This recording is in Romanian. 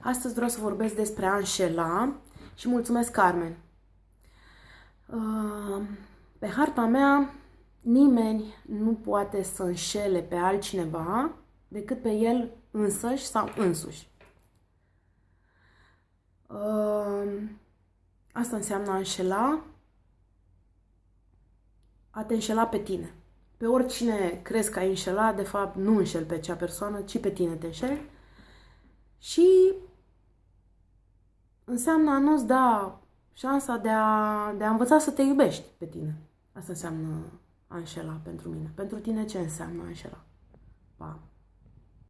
Astăzi vreau să vorbesc despre a înșela și mulțumesc, Carmen. Uh, pe harta mea, nimeni nu poate să înșele pe altcineva decât pe el însăși sau însuși. Uh, asta înseamnă a înșela, a te înșela pe tine. Pe oricine crezi că ai înșelat, de fapt nu înșel pe acea persoană, ci pe tine te înșeli. Și înseamnă a nu-ți da șansa de a, de a învăța să te iubești pe tine. Asta înseamnă a înșela pentru mine. Pentru tine ce înseamnă a înșela? Pa!